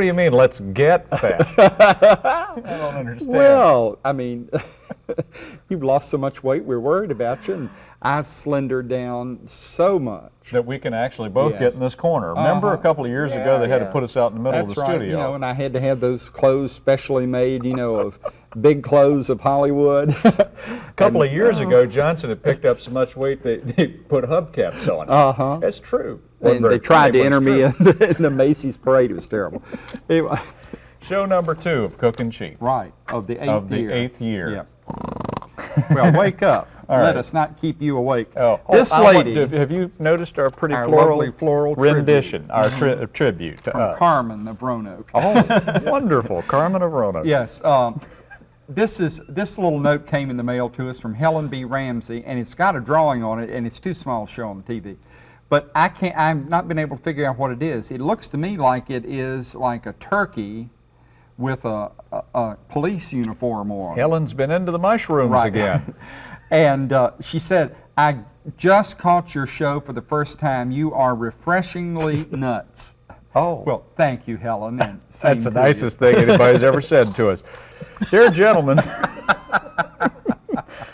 What do you mean, let's get fat? I don't understand. Well, I mean, you've lost so much weight, we're worried about you, and I've slendered down so much. that we can actually both get in this corner. Remember a Uh-huh. couple of years ago, Yeah, they had to put us out in the middle That's of the right, studio. You know, and I had to have those clothes specially made, you know, of big clothes of Hollywood. a couple of years ago, Johnson had picked up so much weight they, they put hubcaps on it. Uh-huh. That's true. And they tried to enter me in the, in the Macy's parade. It was terrible. Anyway, Show number two of Cooking Cheap. right, of the eighth Of the year. eighth year. Yeah. Well, wake up. Let us not keep you awake. Oh, this want- lady have you noticed our pretty Our floral, floral tribute. rendition, our tri- tribute to from us? Carmen of Roanoke. Oh, wonderful, Carmen of Roanoke. Yes. Um, this is this little note came in the mail to us from Helen B. Ramsey, and it's got a drawing on it, and it's too small to show on the TV. But I can't. I've not been able to figure out what it is. It looks to me like it is like a turkey with a, a, a police uniform on. Helen's been into the mushrooms Right. again. and uh, she said, "I just caught your show for the first time. You are refreshingly nuts." Oh, Well, thank you, Helen. And That's the to you. nicest thing anybody's ever said to us. Dear gentlemen,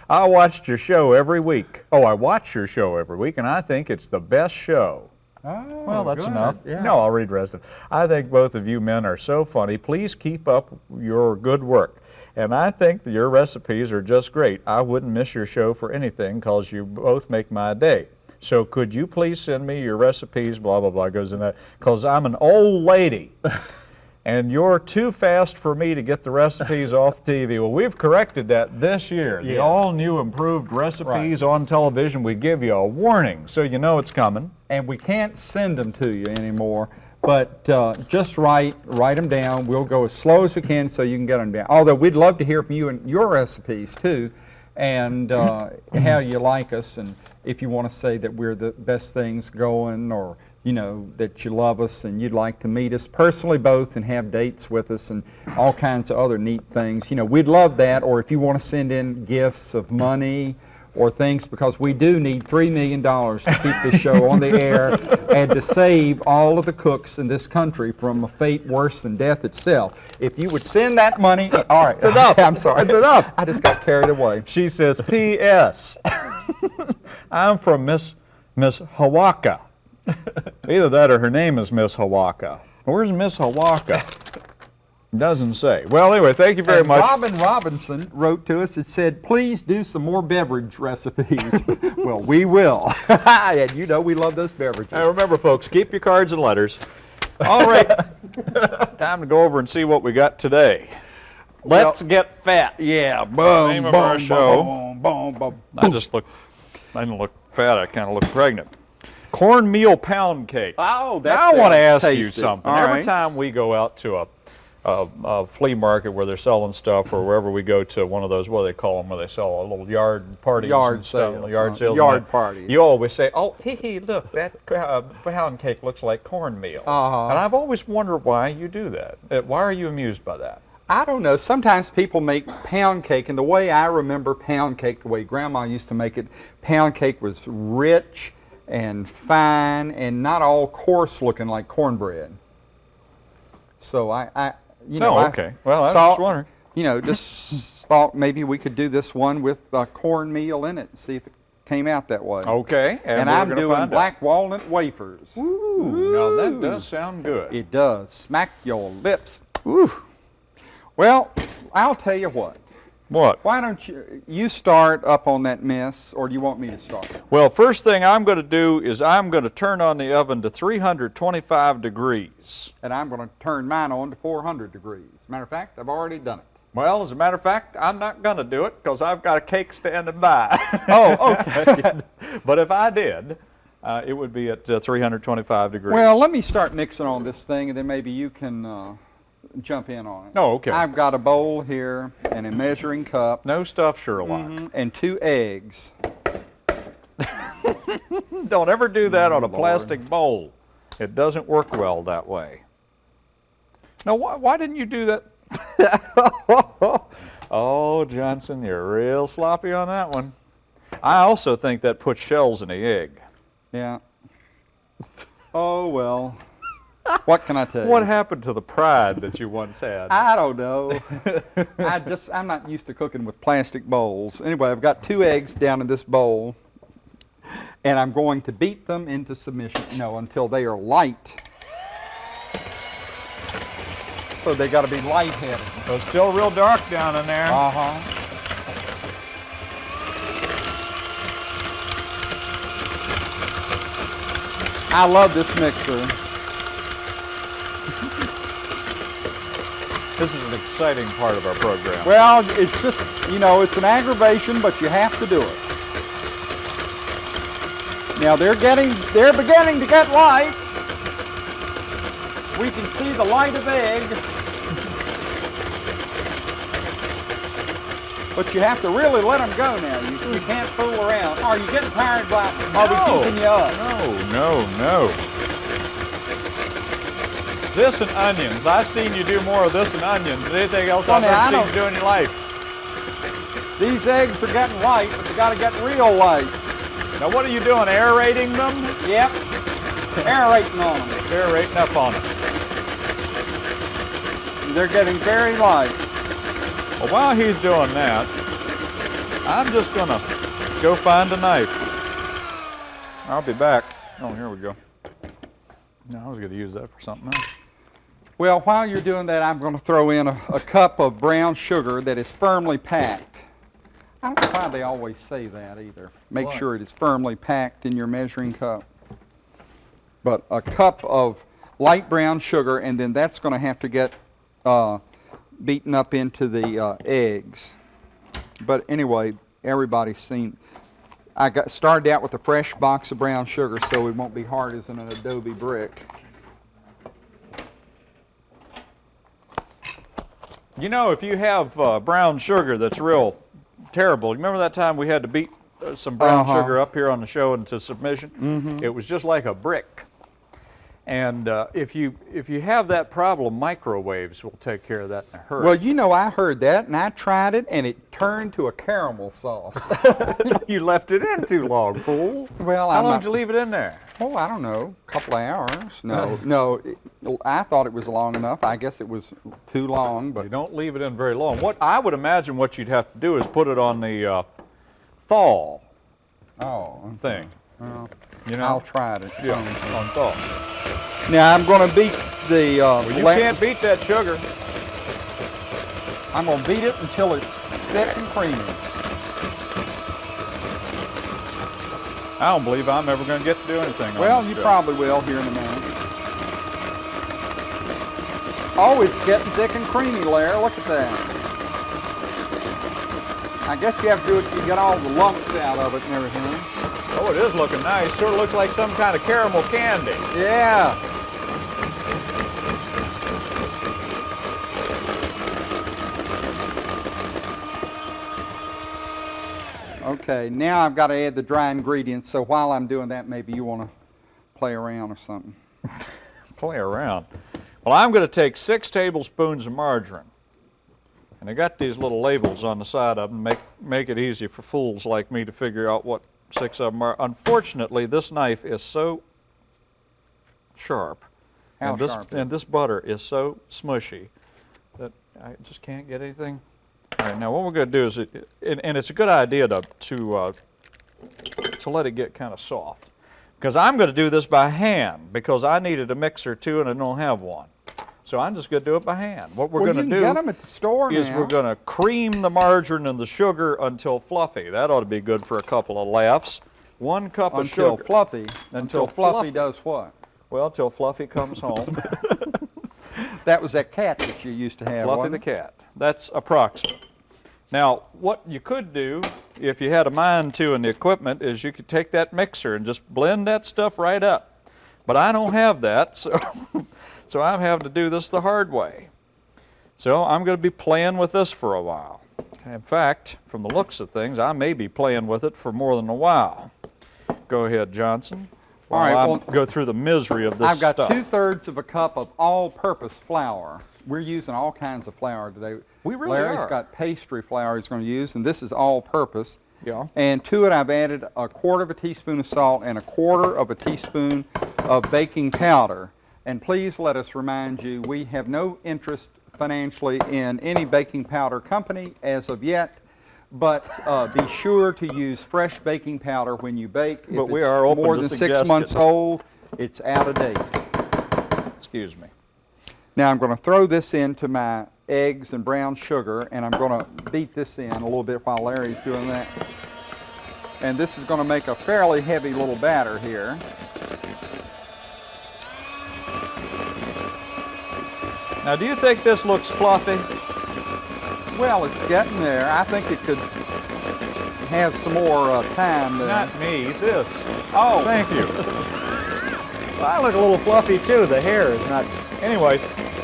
I watched your show every week. Oh, I watch your show every week, and I think it's the best show. Oh, Well, that's good. enough. Yeah. No, I'll read the rest of it. I think both of you men are so funny. Please keep up your good work. And I think your recipes are just great. I wouldn't miss your show for anything because you both make my day. So could you please send me your recipes, blah, blah, blah, goes in that, because I'm an old lady. And you're too fast for me to get the recipes off TV. Well, we've corrected that this year. The all-new improved recipes on television, we give you a warning so you know it's coming. and we can't send them to you anymore. But uh, just write write them down. We'll go as slow as we can so you can get them down. Although we'd love to hear from you and your recipes too, and uh, how you like us, and if you want to say that we're the best things going, or you know that you love us and you'd like to meet us personally both and have dates with us and all kinds of other neat things. You know, we'd love that. Or if you want to send in gifts of money or things because we do need $3 million to keep this show on the air and to save all of the cooks in this country from a fate worse than death itself. If you would send that money, all right. It's enough. I'm sorry. It's enough. I just got carried away. She says, P.S. I'm from Miss Miss Hawaka. Either that or her name is Miss Hawaka. Where's Miss Hawaka? Doesn't say. Well, anyway, thank you very And much. Robin Robinson wrote to us and said, please do some more beverage recipes. well, we will. and you know we love those beverages. Now remember, folks, keep your cards and letters. All right, time to go over and see what we got today. Let's get fat. Yeah, boom, Name of boom, our show. boom, boom, boom, I just look, I didn't look fat, I kind of look pregnant. Cornmeal pound cake. Oh, Now I want to ask you something. All Every right. time we go out to a, a, a flea market where they're selling stuff, or wherever we go to one of those, what do they call them, where they sell a little yard parties, Yard and stuff, sales, yard huh? sales, Yard parties. You always say, "Oh, hee hee, look, that uh, pound cake looks like cornmeal." Uh-huh. And I've always wondered why you do that. Uh, Why are you amused by that? I don't know. Sometimes people make pound cake, and the way I remember pound cake, the way Grandma used to make it, pound cake was rich and fine and not all coarse looking like cornbread. So I, I you know, Oh, I okay. Well, I was saw- just wondering. You know, just thought maybe we could do this one with uh, cornmeal in it and see if it came out that way. Okay, and, And, I'm doing black walnut wafers. Out. Ooh, now that does sound good. It does. Smack your lips. Ooh. Well, I'll tell you what. What? Why don't you you start up on that mess, or do you want me to start? Well, first thing I'm going to do is I'm going to turn on the oven to 325 degrees. And I'm going to turn mine on to 400 degrees. Matter of fact, I've already done it. Well, as a matter of fact, I'm not going to do it because I've got a cake standing by. Oh, okay. but if I did, uh, it would be at uh, 325 degrees. well, let me start mixing on this thing, and then maybe you can uh, jump in on it. Oh, okay. I've got a bowl here and a measuring cup No stuff, Sherlock. mhm, and two eggs. Don't ever do that on a Lord. plastic bowl. It doesn't work well that way. Now, why, why didn't you do that? oh, Johnson, you're real sloppy on that one. I also think that puts shells in the egg. Yeah. Oh well. What can I tell you? What happened to the pride that you once had? I don't know. I just I'm not used to cooking with plastic bowls. Anyway, I've got two eggs down in this bowl, and I'm going to beat them into submission. No, until they are light. So they got to be light-headed. So it's still real dark down in there. Uh huh. I love this mixer. This is an exciting part of our program. Well, it's just, you know, it's an aggravation, but you have to do it. Now they're getting, they're beginning to get light. We can see the light of egg. But you have to really let them go now. You, you can't fool around. Are you getting tired, Black? Are we No. keeping you up? No, no, no. This and onions. I've seen you do more of this and onions than anything else Well, I've now, I ever seen don't- you do in your life. These eggs are getting light, but they got to get real light. Now what are you doing, aerating them? Yep. Aerating on them. Aerating up on them. They're getting very light. Well, while he's doing that, I'm just gonna go find a knife. I'll be back. Oh, here we go. No, I was gonna use that for something else. Well, while you're doing that, I'm going to throw in a, a cup of brown sugar that is firmly packed. I don't know why they always say that either. Make What? sure it is firmly packed in your measuring cup. But a cup of light brown sugar, and then that's going to have to get uh, beaten up into the uh, eggs. But anyway, everybody's seen. I got started out with a fresh box of brown sugar, so it won't be hard as an adobe brick. You know, if you have uh, brown sugar that's real terrible, you remember that time we had to beat uh, some brown Uh-huh. sugar up here on the show into submission? Mm-hmm. It was just like a brick. And uh, if you if you have that problem, microwaves will take care of that in a hurry. Well, you know, I heard that and I tried it and it turned to a caramel sauce. you left it in too long, fool. well, How I'm long not, did you leave it in there? oh, I don't know, a couple of hours. No, no, it, I thought it was long enough. I guess it was too long, but You don't leave it in very long. What I would imagine what you'd have to do is put it on the uh, thaw oh, thing. well, You know? I'll try it. Yeah, on thaw. Now I'm going to beat the. Uh, Well, you can't beat that sugar. I'm going to beat it until it's thick and creamy. I don't believe I'm ever going to get to do anything. Well, you show. probably will here in a minute. Oh, it's getting thick and creamy, Lair. Look at that. I guess you have to do it to get all the lumps out of it and everything. Oh, it is looking nice. Sort of looks like some kind of caramel candy. Yeah. Okay, now I've got to add the dry ingredients, so while I'm doing that, maybe you want to play around or something. Play around. Well, I'm going to take six tablespoons of margarine. And I got these little labels on the side of them, make, make it easy for fools like me to figure out what six of them are. Unfortunately, this knife is so sharp. How and this, sharp? And this butter is so smushy that I just can't get anything. All right, now what we're going to do is, it, and, and it's a good idea to, to, uh, to let it get kind of soft. Because I'm going to do this by hand because I needed a mixer too and I don't have one. So I'm just going to do it by hand. What we're well, going to do get them at the store is now. we're going to cream the margarine and the sugar until fluffy. That ought to be good for a couple of laughs. One cup of until sugar. fluffy. Until Until fluffy fluffy. does what? well, till Fluffy comes home. That was that cat that you used to have. Fluffy the cat. That's approximate. Now, what you could do, if you had a mind to and the equipment, is you could take that mixer and just blend that stuff right up. But I don't have that, so, so I'm having to do this the hard way. So I'm going to be playing with this for a while. In fact, from the looks of things, I may be playing with it for more than a while. Go ahead, Johnson. All right, I well, go through the misery of this I've got stuff. two thirds of a cup of all-purpose flour. We're using all kinds of flour today. We really Larry's are. got pastry flour he's going to use, and this is all-purpose. Yeah. And to it, I've added a quarter of a teaspoon of salt and a quarter of a teaspoon of baking powder. And please let us remind you, we have no interest financially in any baking powder company as of yet, but uh, be sure to use fresh baking powder when you bake. If But we are more than six months suggestions. old, it's out of date. Excuse me. Now I'm going to throw this into my eggs and brown sugar, and I'm going to beat this in a little bit while Larry's doing that. And this is going to make a fairly heavy little batter here. Now, do you think this looks fluffy? Well, it's getting there. I think it could have some more uh, time there. Not me, this. Oh, thank you. I look a little fluffy too. The hair is not. Anyway,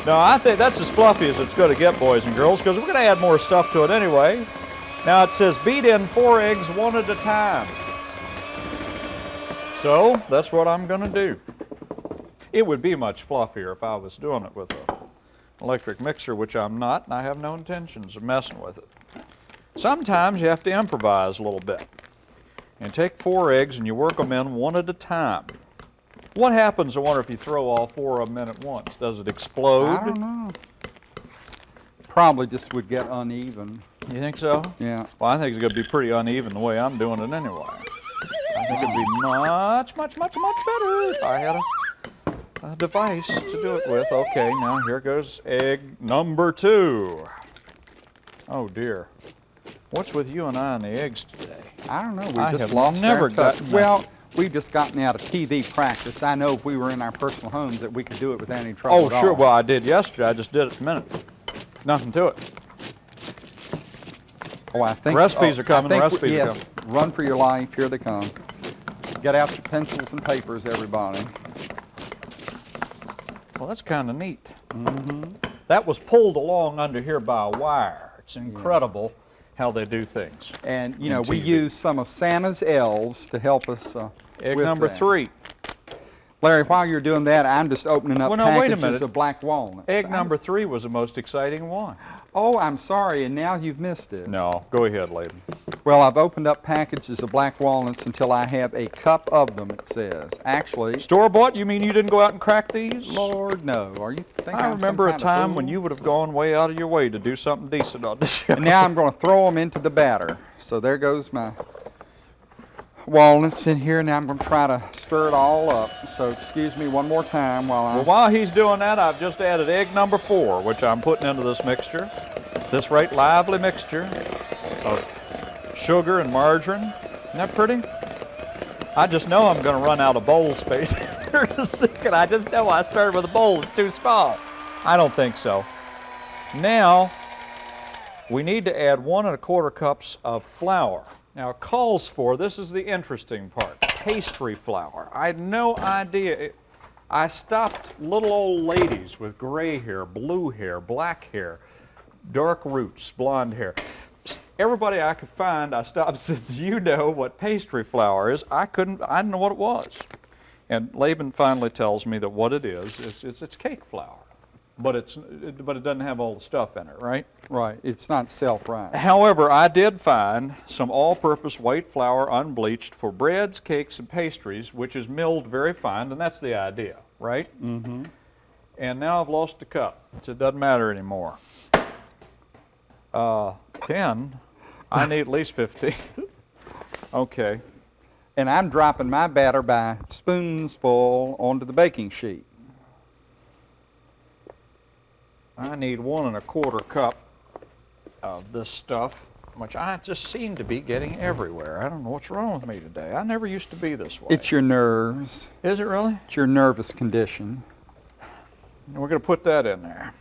no, I think that's as fluffy as it's going to get, boys and girls, because we're going to add more stuff to it anyway. Now it says beat in four eggs one at a time. So that's what I'm going to do. It would be much fluffier if I was doing it with an electric mixer, which I'm not, and I have no intentions of messing with it. Sometimes you have to improvise a little bit and take four eggs and you work them in one at a time. What happens, I wonder, if you throw all four of them in at once? Does it explode? I don't know. Probably just would get uneven. You think so? Yeah. Well, I think it's going to be pretty uneven the way I'm doing it anyway. I think it'd be much, much, much, much better if I had a, a device to do it with. Okay, now here goes egg number two. Oh dear. What's with you and I and the eggs today? I don't know. We I just have lost never gotten. Well, we've just gotten out of TV practice. I know if we were in our personal homes that we could do it without any trouble Oh, sure. all. Well, I did yesterday. I just did it a minute. Nothing to it. Oh, I think Recipes oh, are coming, recipes we, are yes, Run for your life. Here they come. Get out your pencils and papers, everybody. Well, that's kind of neat. That was pulled along under here by a wire. It's incredible how they do things. And you know, we use some of Santa's elves to help us. Uh, Egg number that. three. Larry, while you're doing that, I'm just opening up Well, no, packages minute. of black walnuts. Egg I'm- number three was the most exciting one. Oh, I'm sorry, and now you've missed it. No, go ahead, Laban. Well, I've opened up packages of black walnuts until I have a cup of them, it says. Actually, Store bought? You mean you didn't go out and crack these? Lord, no. Are you think I I'm remember a time when you would have gone way out of your way to do something decent on the show. And now I'm going to throw them into the batter. So there goes my walnuts in here. Now I'm going to try to stir it all up. So excuse me one more time while I... Well, while he's doing that, I've just added egg number four, which I'm putting into this mixture. This right lively mixture of sugar and margarine. Isn't that pretty? I just know I'm going to run out of bowl space here in a second. I just know I started with a bowl that's too small. I don't think so. Now, we need to add one and a quarter cups of flour. Now, calls for, this is the interesting part, pastry flour. I had no idea. It, I stopped little old ladies with gray hair, blue hair, black hair, dark roots, blonde hair. Everybody I could find, I stopped said, Do you know what pastry flour is? I couldn't, I didn't know what it was. And Laban finally tells me that what it is, is it's, it's cake flour. But, it's, it, but it doesn't have all the stuff in it, right? Right, it's not self-right. However, I did find some all-purpose white flour unbleached for breads, cakes, and pastries, which is milled very fine, and that's the idea, right? Mm-hmm. And now I've lost a cup, so it doesn't matter anymore. Uh, 10, I need at least fifty. okay, And I'm dropping my batter by spoonsful onto the baking sheet. I need one and a quarter cup of this stuff, which I just seem to be getting everywhere. I don't know what's wrong with me today. I never used to be this way. It's your nerves. Is it really? It's your nervous condition. And we're going to put that in there.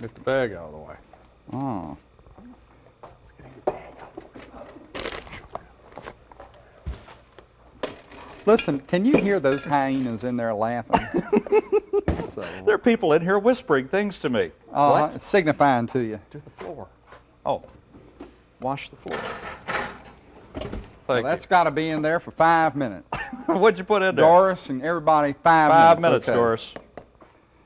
Get the bag out of the way. Oh. Listen, can you hear those hyenas in there laughing? So, There are people in here whispering things to me. uh, what? Signifying to you. To the floor. Oh, wash the floor. Well, that's got to be in there for five minutes. What'd you put in there? Doris and everybody, five, Five minutes. minutes, okay. Doris.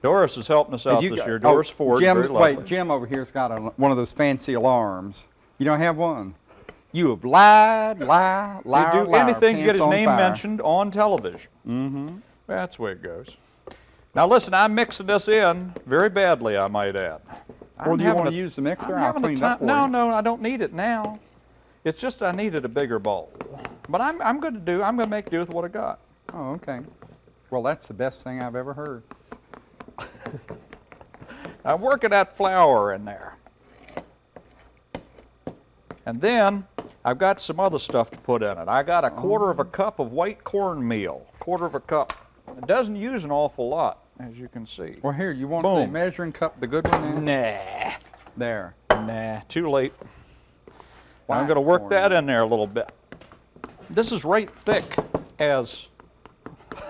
Doris is helping us out And you this got- year. oh, Doris Ford, Jim, very lovely. wait, Jim over here's got a, one of those fancy alarms. You don't have one? You have lied, lied, lied, He'd do anything to get his name fire. mentioned on television. Mm-hmm. That's the way it goes. Now listen, I'm mixing this in very badly, I might add. Well, I'm do you want to use the mixer? I'm I'll clean it up for No, you. no, I don't need it now. It's just I needed a bigger bowl. But I'm, I'm going to do, I'm going to make do with what I got. Oh, okay. Well, that's the best thing I've ever heard. I'm working that flour in there. And then I've got some other stuff to put in it. I got a quarter of a oh. cup of white cornmeal, quarter of a cup. It doesn't use an awful lot, as you can see. Well, here, you want the measuring cup, the good one there? Nah, There. nah, too late. Now I'm going to work that in there a little bit. This is right thick as.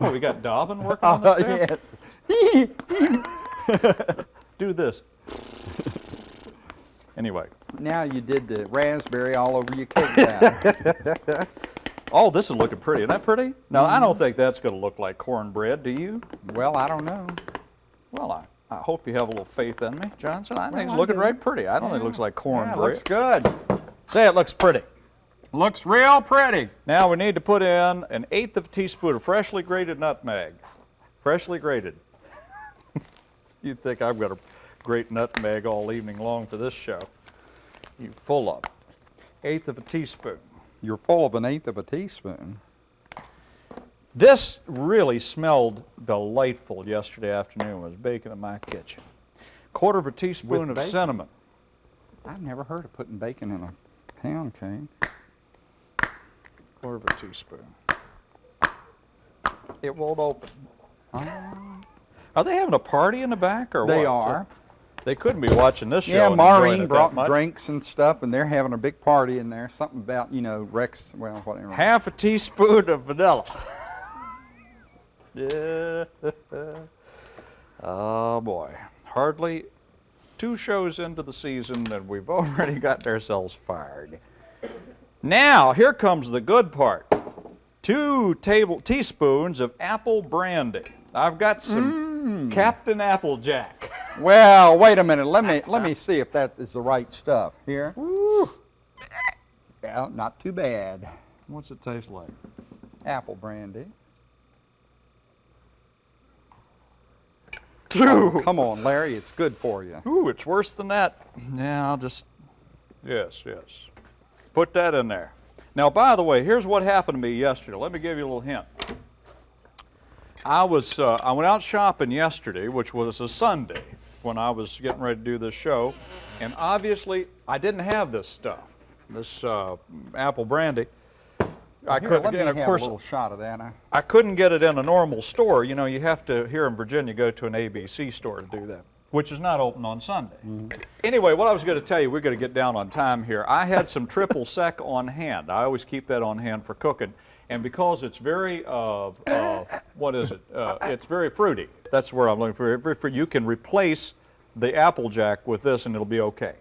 Oh, we got Dobbin working on this oh, too? yes. Do this. Anyway. now you did the raspberry all over your cake batter. Oh, this is looking pretty. Isn't that pretty? Now, I don't think that's going to look like cornbread, do you? well, I don't know. Well, I, I hope you have a little faith in me, Johnson. I think it's I looking do. right pretty. I don't think it looks like cornbread. Yeah, looks good. Say it looks pretty. Looks real pretty. Now we need to put in an eighth of a teaspoon of freshly grated nutmeg. Freshly grated. You'd think I've got a great nutmeg all evening long for this show. You full of. Eighth of a teaspoon. You're full of an eighth of a teaspoon. This really smelled delightful yesterday afternoon. I was baking in my kitchen. Quarter of a teaspoon of bacon? cinnamon. I've never heard of putting bacon in a pound cake. Quarter of a teaspoon. It won't open. Ah. Are they having a party in the back or what? They are. They couldn't be watching this show. Yeah, Maureen brought drinks and stuff, and they're having a big party in there. Something about, you know, Rex, well, whatever. Half a teaspoon of vanilla. yeah. oh boy. Hardly two shows into the season and we've already gotten ourselves fired. Now, here comes the good part. Two table teaspoons of apple brandy. I've got some mmm. Captain Applejack. Well, wait a minute. Let me let me see if that is the right stuff. Here. Yeah, not too bad. What's it taste like? Apple brandy. Two. Come on, Larry, it's good for you. Ooh, it's worse than that. Yeah, I'll just. Yes, yes. Put that in there. Now, by the way, here's what happened to me yesterday. Let me give you a little hint. I was uh, I went out shopping yesterday, which was a Sunday, when I was getting ready to do this show, and obviously I didn't have this stuff, this uh, apple brandy. I Here, couldn't, and of course, a little shot of that. I- I couldn't get it in a normal store. You know, you have to, here in Virginia, go to an ABC store to do that, which is not open on Sunday. Anyway, what I was going to tell you, we're going to get down on time here. I had some triple sec on hand. I always keep that on hand for cooking. And because it's very, uh, uh, what is it? Uh, it's very fruity. That's where I'm looking for. You can replace the Applejack with this and it'll be okay.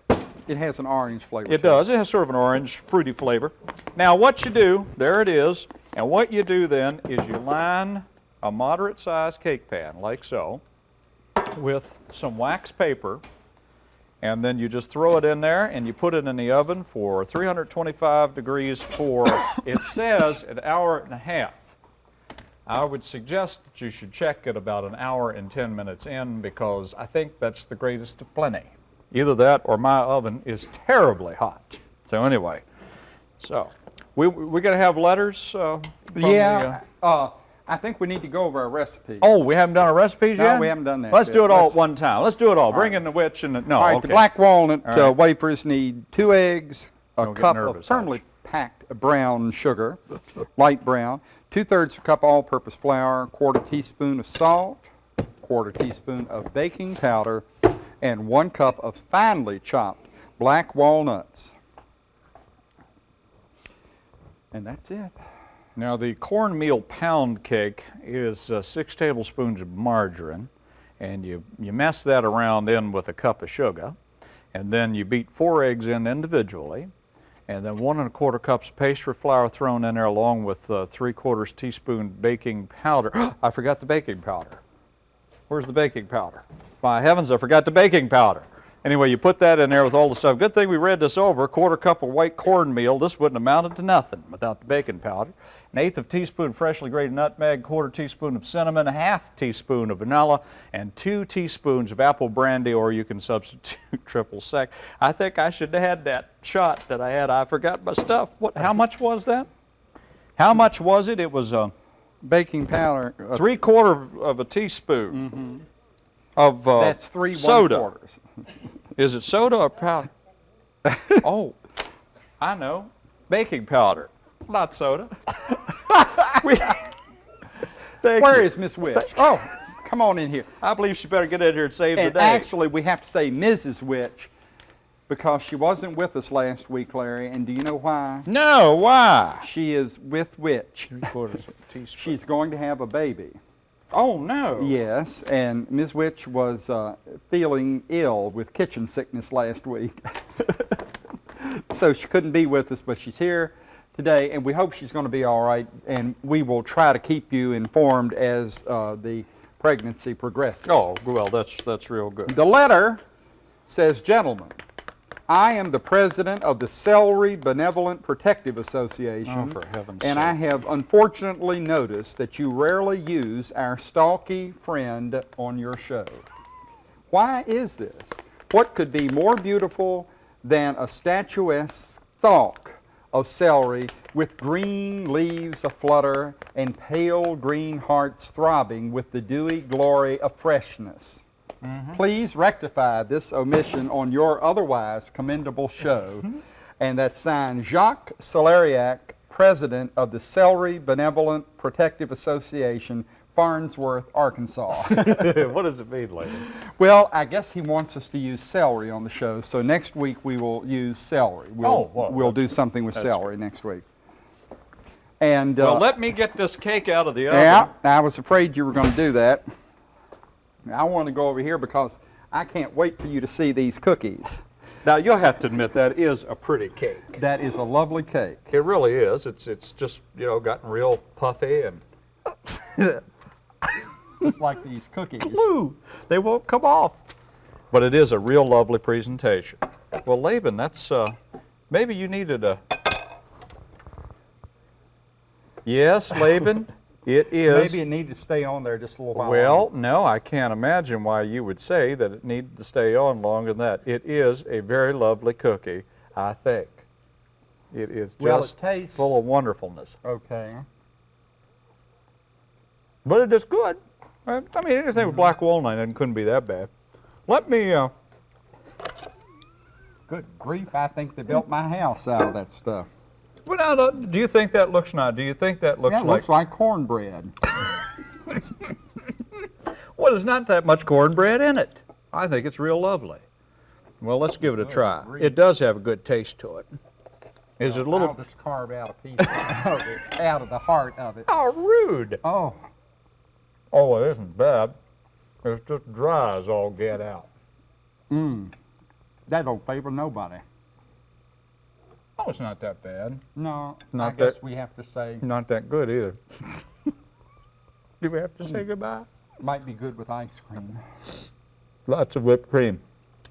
It has an orange flavor. It does. It has sort of an orange, fruity flavor. Now, what you do, there it is, and what you do then is you line a moderate sized cake pan, like so, with some wax paper, and then you just throw it in there and you put it in the oven for 325 degrees for, it says, an hour and a half. I would suggest that you should check it about an hour and 10 minutes in because I think that's the greatest of plenty. Either that or my oven is terribly hot. So anyway, so we we gonna have letters. Uh, from the, Yeah. uh, Uh, I think we need to go over our recipe. oh, we haven't done our recipes No, yet. we haven't done that Let's yet. do it all Let's- at one time. Let's do it all. Bring in the witch and the, no. All right, okay. the black walnut All uh, wafers need two eggs, a Don't cup nervous, of firmly packed brown sugar, light brown, two-thirds a cup all-purpose flour, quarter teaspoon of salt, quarter teaspoon of baking powder, and one cup of finely chopped black walnuts. And that's it. Now, the cornmeal pound cake is uh, six tablespoons of margarine, and you, you mess that around in with a cup of sugar, and then you beat four eggs in individually, and then one and a quarter cups of pastry flour thrown in there along with uh, three quarters teaspoon baking powder. I forgot the baking powder. Where's the baking powder? My heavens, I forgot the baking powder. Anyway, you put that in there with all the stuff. Good thing we read this over. A quarter cup of white cornmeal. This wouldn't have amounted to nothing without the baking powder. An eighth of teaspoon freshly grated nutmeg, quarter teaspoon of cinnamon, a half teaspoon of vanilla, and two teaspoons of apple brandy, or you can substitute triple sec. I think I should have had that shot that I had. I forgot my stuff. What? How much was that? How much was it? It was uh, Baking powder. uh, three quarter of a teaspoon of uh, That's three soda. one quarters. Is it soda or powder? oh, I know. Baking powder, not soda. Where you. is Miss Witch? Oh, come on in here. I believe she better get in here and save And the day. actually, we have to say Mrs. Witch because she wasn't with us last week, Larry. And do you know why? no, why? She is with Witch. Three quarters of a teaspoon. She's going to have a baby. Oh no. Yes, and Ms. Witch was uh, feeling ill with kitchen sickness last week. so she couldn't be with us, but she's here today, and we hope she's going to be all right, and we will try to keep you informed as uh, the pregnancy progresses. Oh well, that's that's real good. The letter says, Gentlemen, I am the president of the Celery Benevolent Protective oh, Association. Oh, for heaven's And I have unfortunately noticed that you rarely use our stalky friend on your show. Why is this? What could be more beautiful than a statuesque stalk of celery with green leaves aflutter and pale green hearts throbbing with the dewy glory of freshness? Please rectify this omission on your otherwise commendable show. and that's signed Jacques Celeriac, President of the Celery Benevolent Protective Association, Farnsworth, Arkansas. what does it mean, lady? well, I guess he wants us to use celery on the show, so next week we will use celery. We'll, Oh, well, we'll do something with celery next week. And uh, Well, let me get this cake out of the oven. yeah, I was afraid you were going to do that. I want to go over here because I can't wait for you to see these cookies. Now you'll have to admit that is a pretty cake. That is a lovely cake. It really is. It's it's just you know gotten real puffy and Just like these cookies. Woo! They won't come off. But it is a real lovely presentation. Well, Laban, that's uh, maybe you needed a. Yes, Laban, it is. Maybe it needed to stay on there just a little while. well, longer. no, I can't imagine why you would say that it needed to stay on longer than that. It is a very lovely cookie, I think. It is Well, it just tastes- full of wonderfulness. Okay. But it is good. I mean, anything with black walnut it couldn't be that bad. Let me. Uh, Good grief, I think they built my house out of that stuff. Well, now, do you think that looks now? Do you think that looks yeah, it like? looks like cornbread. Well, there's not that much cornbread in it. I think it's real lovely. Well, let's give it a try. grief. It does have a good taste to it. Is it a I'll little? just carve out a piece of it, out of the heart of it. Oh, rude! Oh, Oh, it isn't bad. It's just dry as all get out. mmm. That don't favor nobody. Oh, it's not that bad. No, I Not guess that- we have to say Not that good either. do we have to say goodbye? might be good with ice cream. Lots of whipped cream.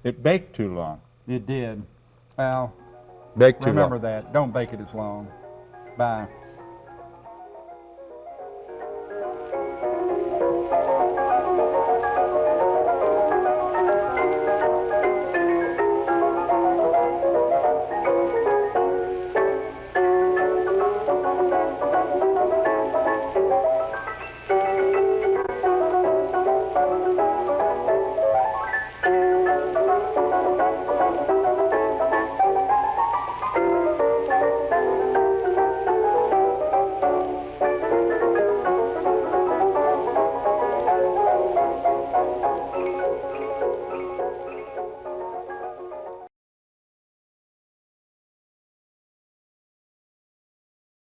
It baked too long. It did. Well, bake too remember long. that. Don't bake it as long. Bye.